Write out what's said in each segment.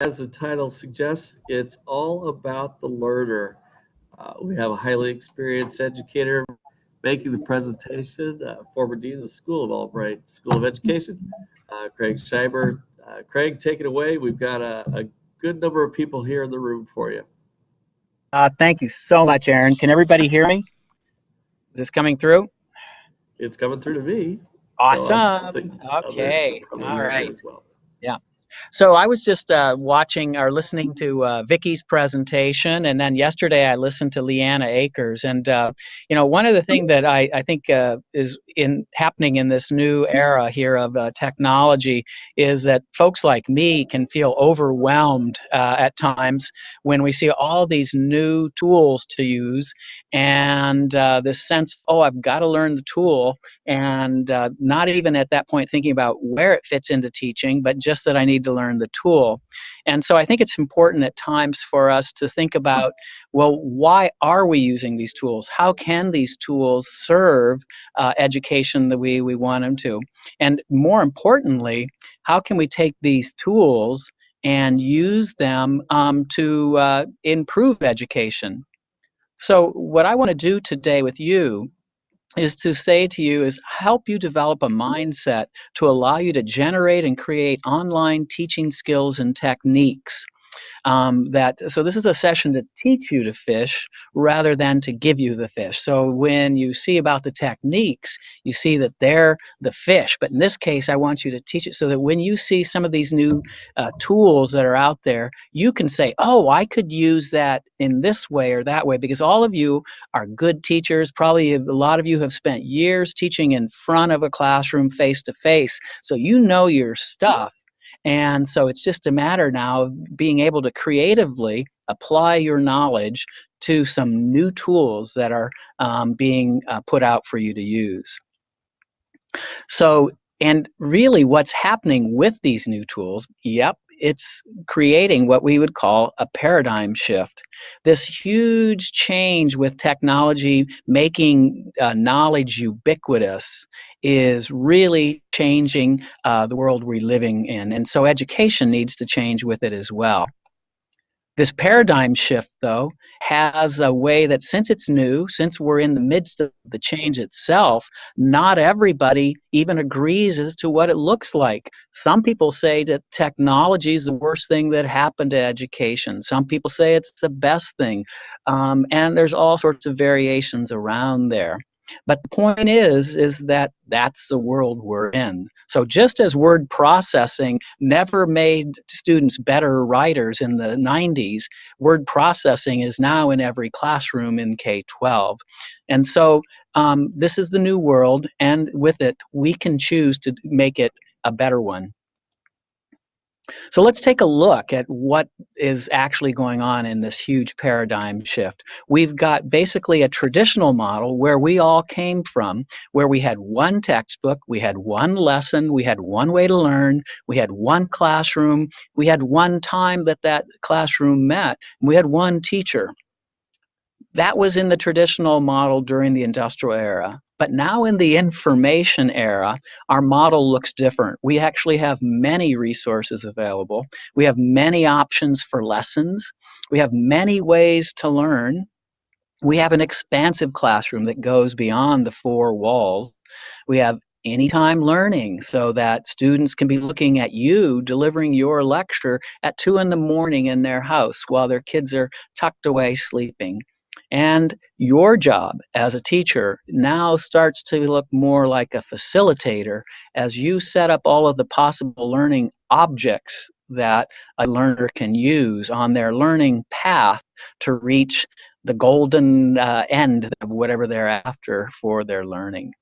as the title suggests, it's all about the learner. Uh, we have a highly experienced educator making the presentation, uh, former dean of the School of Albright School of Education, uh, Craig Schieber. Uh, Craig, take it away. We've got a, a, good number of people here in the room for you. Uh, thank you so much, Aaron. Can everybody hear me? Is this coming through? It's coming through to me. Awesome. So okay. All right. Well. Yeah. So I was just uh, watching or listening to uh, Vicky's presentation, and then yesterday I listened to Leanna Akers. And uh, you know, one of the things that I, I think uh, is in happening in this new era here of uh, technology is that folks like me can feel overwhelmed uh, at times when we see all these new tools to use, and this sense, oh, I've got to learn the tool, and not even at that point thinking about where it fits into teaching, but just that I need to learn the tool. And so I think it's important at times for us to think about well, why are we using these tools? How can these tools serve uh, education the way we want them to? And more importantly, how can we take these tools and use them um, to uh, improve education? So, what I want to do today with you is to say to you is help you develop a mindset to allow you to generate and create online teaching skills and techniques um, that so this is a session to teach you to fish rather than to give you the fish. So when you see about the techniques you see that they're the fish. But in this case i want you to teach it so that when you see some of these new uh, tools that are out there you can say oh i could use that in this way or that way because all of you are good teachers. Probably a lot of you have spent years teaching in front of a classroom face to face. So you know your stuff and so it's just a matter now of being able to creatively apply your knowledge to some new tools that are um, being uh, put out for you to use. So, and really what's happening with these new tools, yep, it's creating what we would call a paradigm shift. This huge change with technology making uh, knowledge ubiquitous is really changing uh, the world we're living in. And so education needs to change with it as well. This paradigm shift, though, has a way that since it's new, since we're in the midst of the change itself, not everybody even agrees as to what it looks like. Some people say that technology is the worst thing that happened to education. Some people say it's the best thing. Um, and there's all sorts of variations around there. But the point is, is that that's the world we're in. So just as word processing never made students better writers in the 90s, word processing is now in every classroom in K-12. And so um, this is the new world, and with it, we can choose to make it a better one. So let's take a look at what is actually going on in this huge paradigm shift. We've got basically a traditional model where we all came from, where we had one textbook, we had one lesson, we had one way to learn, we had one classroom, we had one time that that classroom met, we had one teacher. That was in the traditional model during the industrial era. But now in the information era, our model looks different. We actually have many resources available. We have many options for lessons. We have many ways to learn. We have an expansive classroom that goes beyond the four walls. We have anytime learning so that students can be looking at you delivering your lecture at two in the morning in their house while their kids are tucked away sleeping. And your job as a teacher now starts to look more like a facilitator as you set up all of the possible learning objects that a learner can use on their learning path to reach the golden uh, end of whatever they're after for their learning.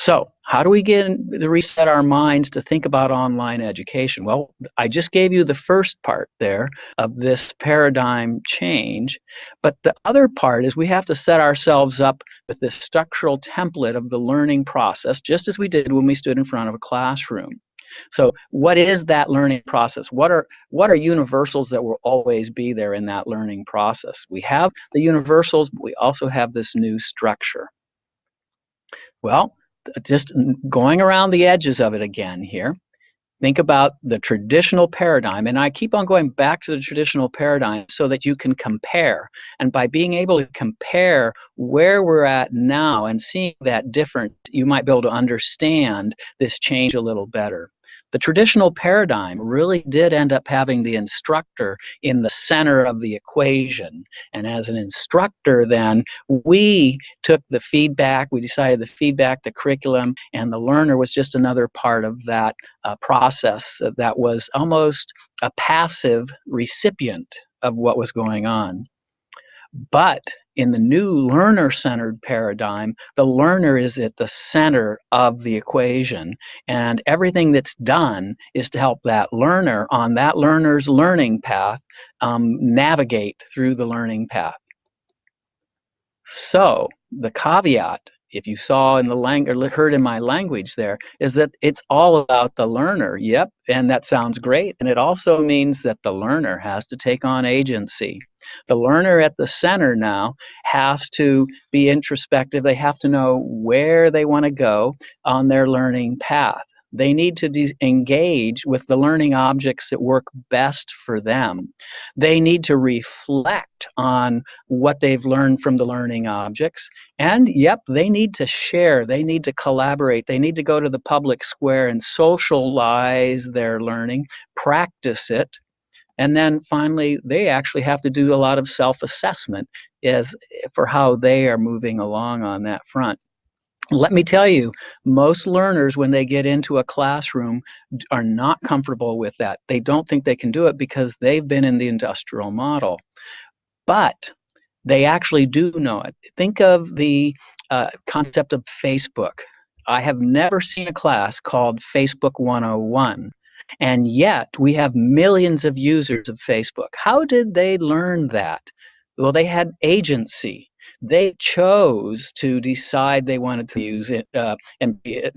So, how do we get to reset our minds to think about online education? Well, I just gave you the first part there of this paradigm change, but the other part is we have to set ourselves up with this structural template of the learning process, just as we did when we stood in front of a classroom. So, what is that learning process? What are what are universals that will always be there in that learning process? We have the universals, but we also have this new structure. Well, just going around the edges of it again here. think about the traditional paradigm and i keep on going back to the traditional paradigm so that you can compare and by being able to compare where we're at now and seeing that different you might be able to understand this change a little better the traditional paradigm really did end up having the instructor in the center of the equation. And as an instructor, then we took the feedback, we decided the feedback, the curriculum, and the learner was just another part of that uh, process that was almost a passive recipient of what was going on. But in the new learner centered paradigm, the learner is at the center of the equation. And everything that's done is to help that learner on that learner's learning path um, navigate through the learning path. So, the caveat if you saw in the language or heard in my language there is that it's all about the learner yep and that sounds great and it also means that the learner has to take on agency. The learner at the center now has to be introspective they have to know where they want to go on their learning path they need to engage with the learning objects that work best for them. They need to reflect on what they've learned from the learning objects. And yep, they need to share, they need to collaborate, they need to go to the public square and socialize their learning, practice it. And then finally, they actually have to do a lot of self assessment as for how they are moving along on that front. Let me tell you, most learners, when they get into a classroom, are not comfortable with that. They don't think they can do it because they've been in the industrial model. But they actually do know it. Think of the uh, concept of Facebook. I have never seen a class called Facebook 101. And yet, we have millions of users of Facebook. How did they learn that? Well, they had agency they chose to decide they wanted to use it uh, and uh,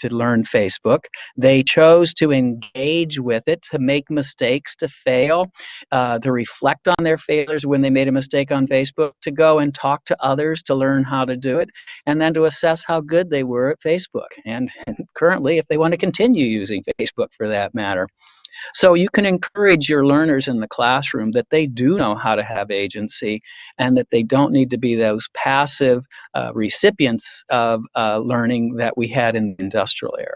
to learn Facebook. They chose to engage with it, to make mistakes, to fail, uh, to reflect on their failures when they made a mistake on Facebook, to go and talk to others to learn how to do it, and then to assess how good they were at Facebook. And, and currently, if they want to continue using Facebook for that matter. So you can encourage your learners in the classroom that they do know how to have agency and that they don't need to be those passive uh, recipients of uh, learning that we had in the industrial era.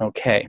Okay.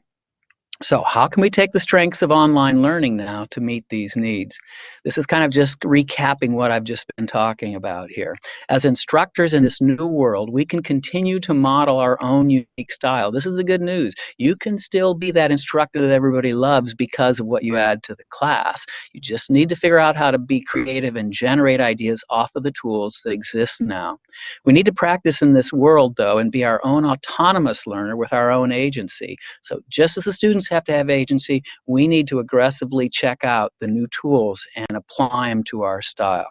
So how can we take the strengths of online learning now to meet these needs? This is kind of just recapping what I've just been talking about here. As instructors in this new world, we can continue to model our own unique style. This is the good news. You can still be that instructor that everybody loves because of what you add to the class. You just need to figure out how to be creative and generate ideas off of the tools that exist now. We need to practice in this world, though, and be our own autonomous learner with our own agency. So just as the students have to have agency. We need to aggressively check out the new tools and apply them to our style.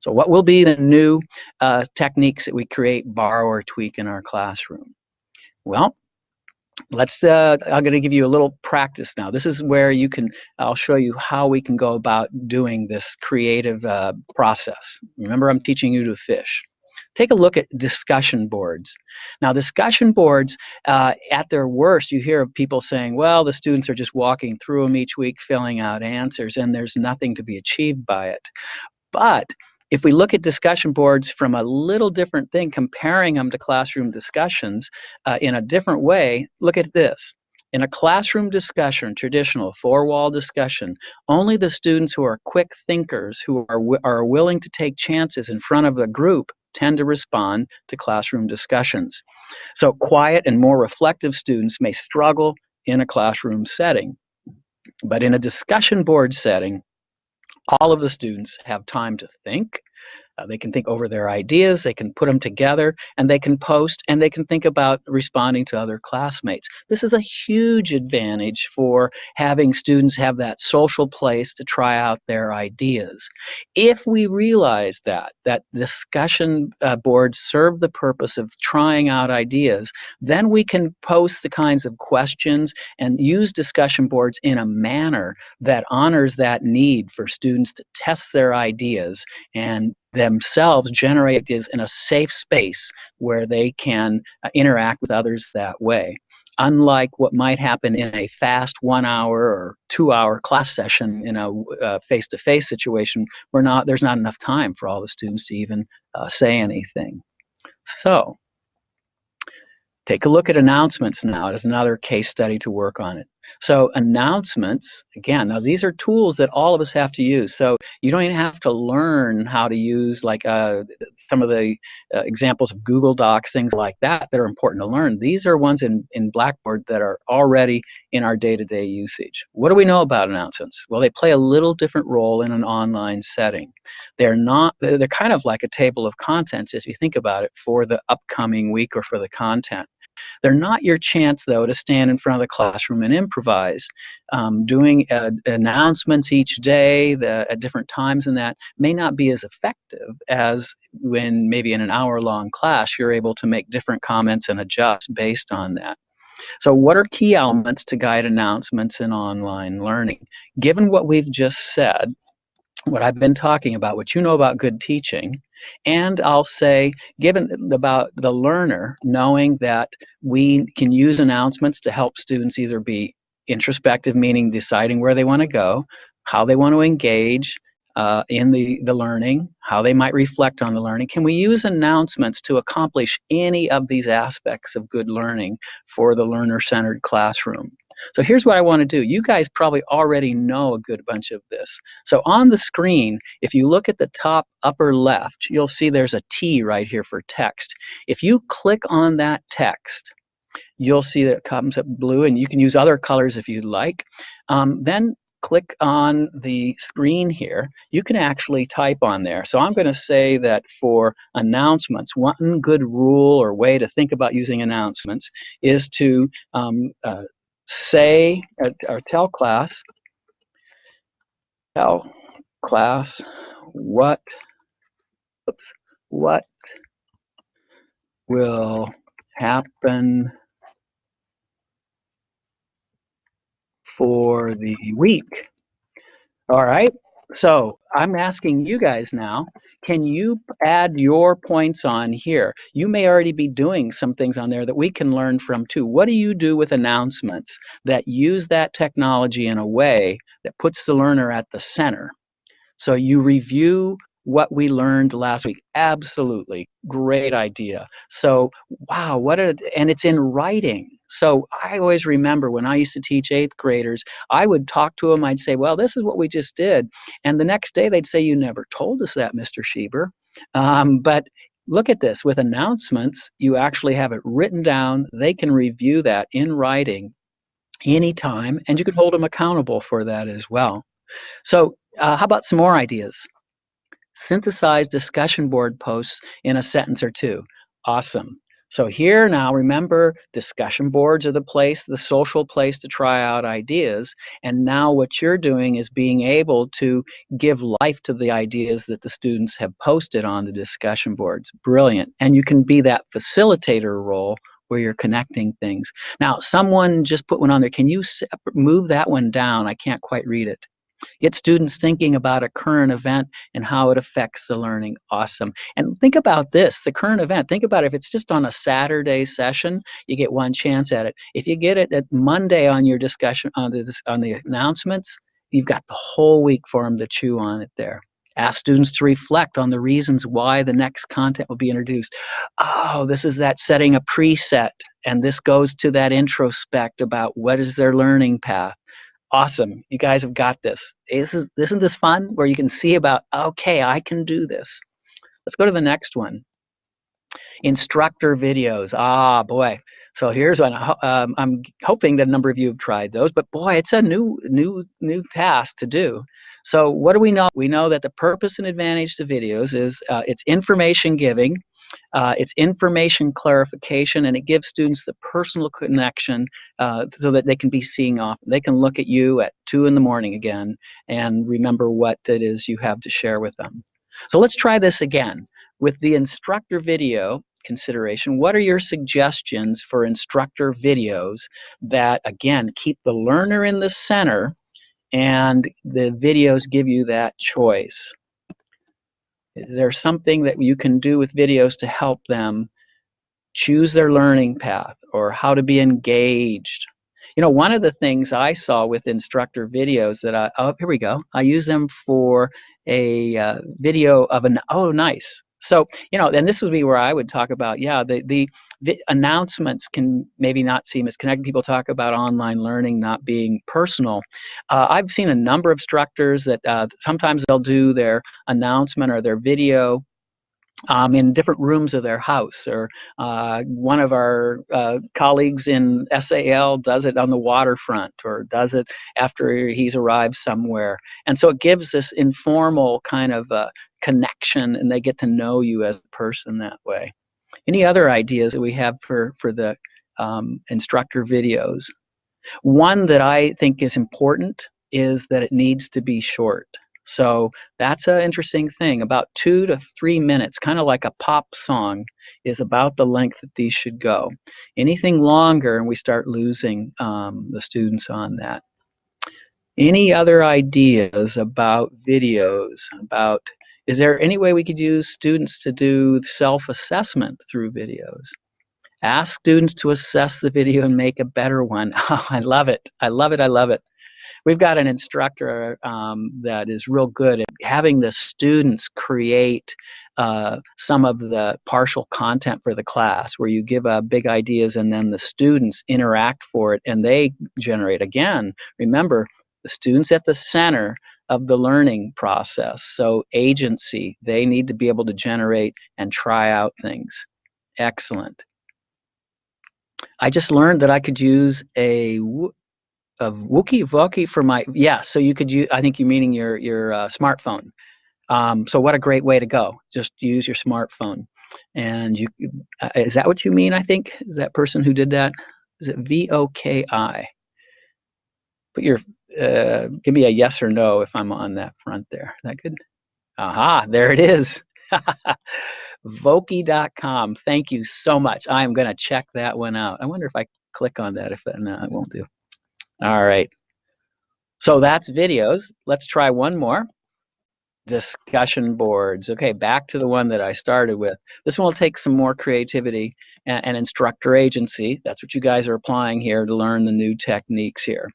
So what will be the new uh, techniques that we create, borrow, or tweak in our classroom? Well, let's uh, i'm going to give you a little practice now this is where you can i'll show you how we can go about doing this creative uh, process remember i'm teaching you to fish Take a look at discussion boards. Now, discussion boards, uh, at their worst, you hear people saying, well, the students are just walking through them each week, filling out answers, and there's nothing to be achieved by it. But if we look at discussion boards from a little different thing, comparing them to classroom discussions uh, in a different way, look at this. In a classroom discussion, traditional four-wall discussion, only the students who are quick thinkers, who are, are willing to take chances in front of a group, tend to respond to classroom discussions. So quiet and more reflective students may struggle in a classroom setting. But in a discussion board setting, all of the students have time to think, uh, they can think over their ideas, they can put them together, and they can post and they can think about responding to other classmates. This is a huge advantage for having students have that social place to try out their ideas. If we realize that, that discussion uh, boards serve the purpose of trying out ideas, then we can post the kinds of questions and use discussion boards in a manner that honors that need for students to test their ideas and themselves generate ideas in a safe space where they can uh, interact with others that way. unlike what might happen in a fast one hour or two hour class session in a face to face situation, we're not, there's not enough time for all the students to even uh, say anything. So, take a look at announcements now as another case study to work on it. So announcements, again, now these are tools that all of us have to use. So you don't even have to learn how to use like uh, some of the uh, examples of Google Docs, things like that that are important to learn. These are ones in, in Blackboard that are already in our day-to-day -day usage. What do we know about announcements? Well, they play a little different role in an online setting. They're not, they're kind of like a table of contents if you think about it for the upcoming week or for the content. They're not your chance, though, to stand in front of the classroom and improvise. Um, doing uh, announcements each day the, at different times and that may not be as effective as when maybe in an hour-long class you're able to make different comments and adjust based on that. So what are key elements to guide announcements in online learning? Given what we've just said, what I've been talking about, what you know about good teaching, and I'll say, given about the learner, knowing that we can use announcements to help students either be introspective, meaning deciding where they want to go, how they want to engage, uh, in the, the learning, how they might reflect on the learning. Can we use announcements to accomplish any of these aspects of good learning for the learner-centered classroom? So here's what I want to do. You guys probably already know a good bunch of this. So on the screen, if you look at the top upper left, you'll see there's a T right here for text. If you click on that text, you'll see that it comes up blue, and you can use other colors if you'd like. Um, then click on the screen here, you can actually type on there. So I'm going to say that for announcements, one good rule or way to think about using announcements is to um, uh, say or, tell class, tell class what, oops, what will happen for the week. All right, so I'm asking you guys now, can you add your points on here? You may already be doing some things on there that we can learn from too. What do you do with announcements that use that technology in a way that puts the learner at the center? So you review what we learned last week. Absolutely. Great idea. So, wow, what a, and it's in writing. So I always remember when I used to teach eighth graders, I would talk to them. I'd say, well, this is what we just did. And the next day they'd say, you never told us that, Mr. Schieber. Um, but look at this with announcements, you actually have it written down. They can review that in writing anytime, and you can hold them accountable for that as well. So, uh, how about some more ideas? Synthesize discussion board posts in a sentence or two. Awesome. So here now, remember, discussion boards are the place, the social place to try out ideas. And now what you're doing is being able to give life to the ideas that the students have posted on the discussion boards. Brilliant. And you can be that facilitator role where you're connecting things. Now, someone just put one on there. Can you move that one down? I can't quite read it. Get students thinking about a current event and how it affects the learning. Awesome. And think about this, the current event. Think about if it's just on a Saturday session, you get one chance at it. If you get it at Monday on your discussion on the, on the announcements, you've got the whole week for them to chew on it there. Ask students to reflect on the reasons why the next content will be introduced. Oh, this is that setting a preset, and this goes to that introspect about what is their learning path awesome. You guys have got this. Isn't, isn't this fun where you can see about okay i can do this. Let's go to the next one. Instructor videos. Ah boy. So here's one. Um, i'm hoping that a number of you have tried those but boy it's a new new new task to do. So what do we know? We know that the purpose and advantage to videos is uh, it's information giving uh, it's information clarification, and it gives students the personal connection uh, so that they can be seeing off. They can look at you at 2 in the morning again and remember what it is you have to share with them. So let's try this again. With the instructor video consideration, what are your suggestions for instructor videos that, again, keep the learner in the center and the videos give you that choice? Is there something that you can do with videos to help them choose their learning path or how to be engaged. You know, one of the things I saw with instructor videos that I, oh, here we go. I use them for a uh, video of an, oh, nice. So, you know, and this would be where I would talk about, yeah, the, the, the announcements can maybe not seem as connected. People talk about online learning not being personal. Uh, I've seen a number of instructors that uh, sometimes they'll do their announcement or their video um, in different rooms of their house. Or uh, one of our uh, colleagues in SAL does it on the waterfront or does it after he's arrived somewhere. And so it gives this informal kind of uh, connection and they get to know you as a person that way. Any other ideas that we have for, for the um, instructor videos? One that I think is important is that it needs to be short. So that's an interesting thing. About two to three minutes, kind of like a pop song, is about the length that these should go. Anything longer, and we start losing um, the students on that. Any other ideas about videos? About is there any way we could use students to do self-assessment through videos? Ask students to assess the video and make a better one. Oh, I love it. I love it. I love it we've got an instructor um, that is real good at having the students create uh, some of the partial content for the class where you give uh, big ideas and then the students interact for it and they generate again remember the students at the center of the learning process so agency they need to be able to generate and try out things excellent I just learned that I could use a of Wookie Voki for my yeah. So you could use. I think you're meaning your your uh, smartphone. Um, so what a great way to go. Just use your smartphone. And you uh, is that what you mean? I think is that person who did that. Is it V O K I? Put your uh, give me a yes or no if I'm on that front there. That good? Aha, there it is. Voki.com. Thank you so much. I am going to check that one out. I wonder if I click on that. If no, I won't do. All right. So that's videos. Let's try one more. Discussion boards. Okay, back to the one that I started with. This one will take some more creativity and, and instructor agency. That's what you guys are applying here to learn the new techniques here.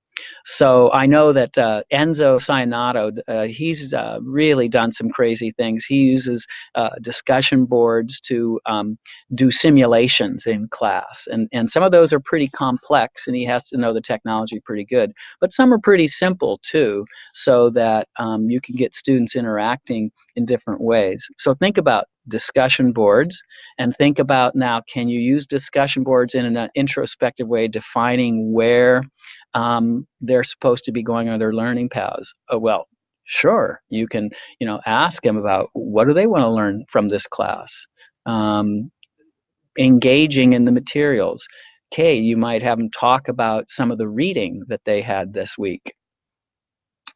So I know that uh, Enzo Sionato, uh, he's uh, really done some crazy things. He uses uh, discussion boards to um, do simulations in class. And, and some of those are pretty complex, and he has to know the technology pretty good. But some are pretty simple, too, so that um, you can get students interacting in different ways. So think about discussion boards and think about now, can you use discussion boards in an introspective way, defining where um, they're supposed to be going on their learning paths. Oh, well, sure, you can, you know, ask them about what do they want to learn from this class. Um, engaging in the materials. Okay, you might have them talk about some of the reading that they had this week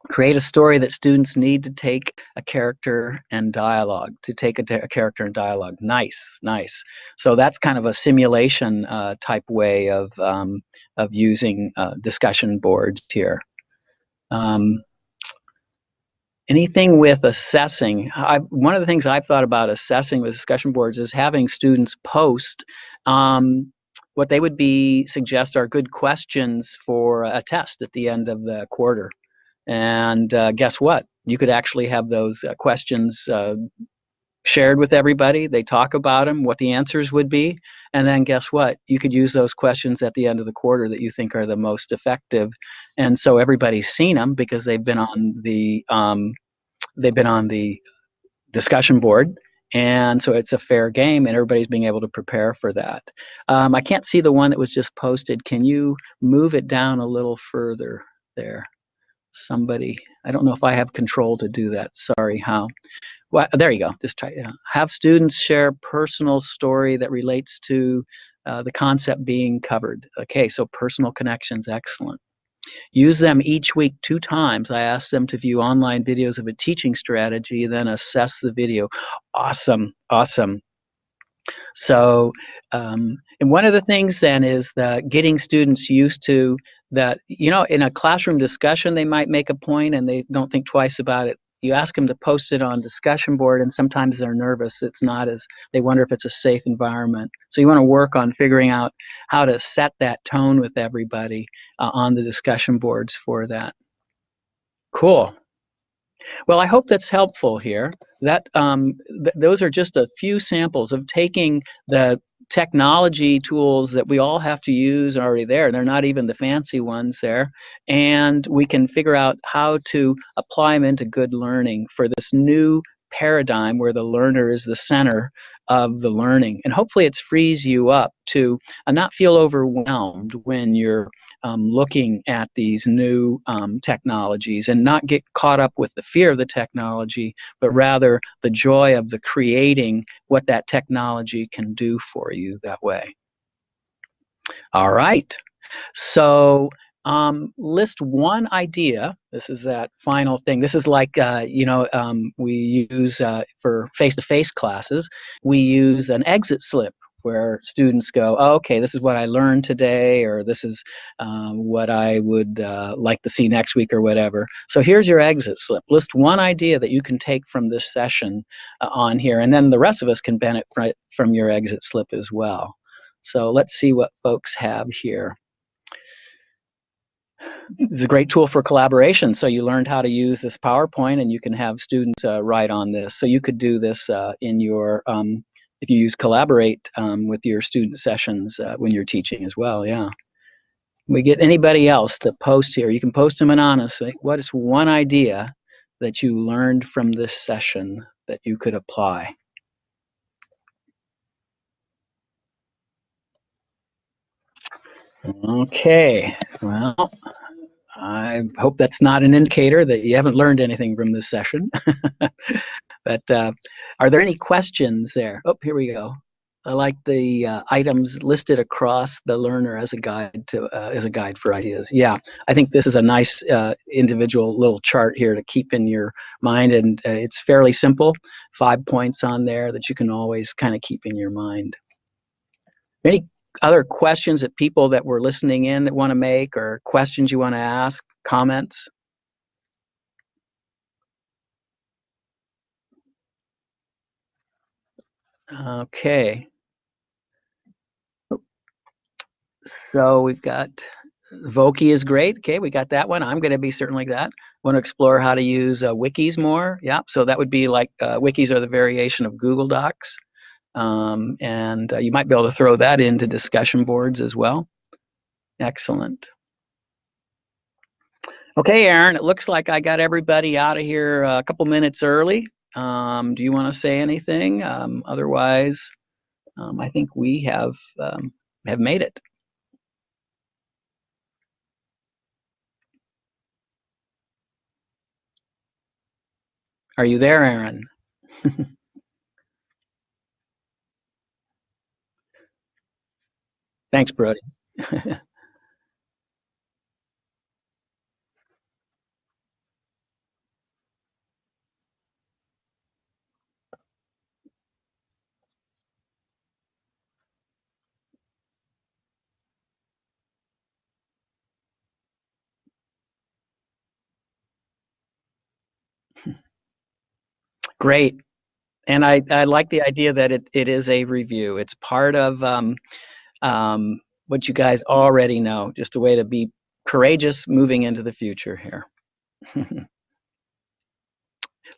create a story that students need to take a character and dialogue to take a, a character and dialogue. Nice nice. So that's kind of a simulation uh, type way of um, of using uh, discussion boards here. Um, anything with assessing? I, one of the things I've thought about assessing with discussion boards is having students post um, what they would be suggest are good questions for a test at the end of the quarter and uh, guess what? You could actually have those uh, questions uh, shared with everybody. They talk about them, what the answers would be, and then guess what? You could use those questions at the end of the quarter that you think are the most effective, and so everybody's seen them because they've been on the um, they've been on the discussion board. And so it's a fair game, and everybody's being able to prepare for that. Um, I can't see the one that was just posted. Can you move it down a little further there? Somebody. I don't know if I have control to do that. Sorry, how? Well, there you go. Just try. Uh, have students share personal story that relates to uh, the concept being covered. Okay, so personal connections, excellent. Use them each week two times. I ask them to view online videos of a teaching strategy, then assess the video. Awesome, awesome. So, um, and one of the things then is that getting students used to that, you know, in a classroom discussion, they might make a point and they don't think twice about it. You ask them to post it on discussion board and sometimes they're nervous. It's not as they wonder if it's a safe environment. So you want to work on figuring out how to set that tone with everybody uh, on the discussion boards for that. Cool. Well, I hope that's helpful here. That um, th those are just a few samples of taking the technology tools that we all have to use are already there. They're not even the fancy ones there. And we can figure out how to apply them into good learning for this new paradigm where the learner is the center of the learning. And hopefully it frees you up to uh, not feel overwhelmed when you're um, looking at these new um, technologies and not get caught up with the fear of the technology, but rather the joy of the creating what that technology can do for you that way. All right. So um, list one idea. This is that final thing. This is like, uh, you know, um, we use uh, for face-to-face classes, we use an exit slip where students go, oh, okay, this is what I learned today, or this is um, what I would uh, like to see next week, or whatever. So here's your exit slip. List one idea that you can take from this session uh, on here, and then the rest of us can benefit from your exit slip as well. So let's see what folks have here it's a great tool for collaboration. So you learned how to use this PowerPoint and you can have students uh, write on this. So you could do this uh, in your, um, if you use Collaborate um, with your student sessions uh, when you're teaching as well, yeah. We get anybody else to post here. You can post them anonymously. What is one idea that you learned from this session that you could apply? Okay, well, I hope that's not an indicator that you haven't learned anything from this session. but uh, are there any questions there? Oh, here we go. I like the uh, items listed across the learner as a guide to uh, as a guide for ideas. Yeah, I think this is a nice uh, individual little chart here to keep in your mind, and uh, it's fairly simple. Five points on there that you can always kind of keep in your mind. Any other questions that people that were listening in that want to make or questions you want to ask, comments? Okay. So we've got Voki is great. Okay, we got that one. I'm going to be certainly like that. Want to explore how to use uh, wikis more? Yeah, so that would be like uh, wikis are the variation of Google Docs. Um, and uh, you might be able to throw that into discussion boards as well. Excellent. Okay, Aaron, it looks like I got everybody out of here a couple minutes early. Um, do you want to say anything? Um, otherwise, um, I think we have um, have made it. Are you there, Aaron? Thanks, Brody. Great. And I, I like the idea that it, it is a review. It's part of um, um, what you guys already know, just a way to be courageous moving into the future here.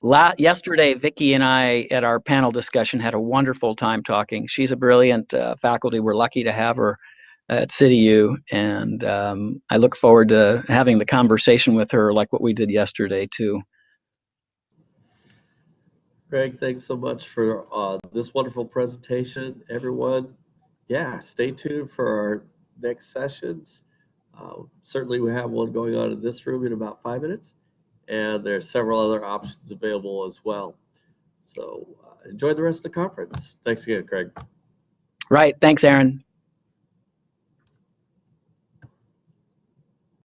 La yesterday, Vicki and I at our panel discussion had a wonderful time talking. She's a brilliant uh, faculty. We're lucky to have her at CityU, and um, I look forward to having the conversation with her like what we did yesterday too. Greg, thanks so much for uh, this wonderful presentation, everyone yeah, stay tuned for our next sessions. Uh, certainly, we have one going on in this room in about five minutes, and there are several other options available as well. So uh, enjoy the rest of the conference. Thanks again, Craig. Right. Thanks, Aaron.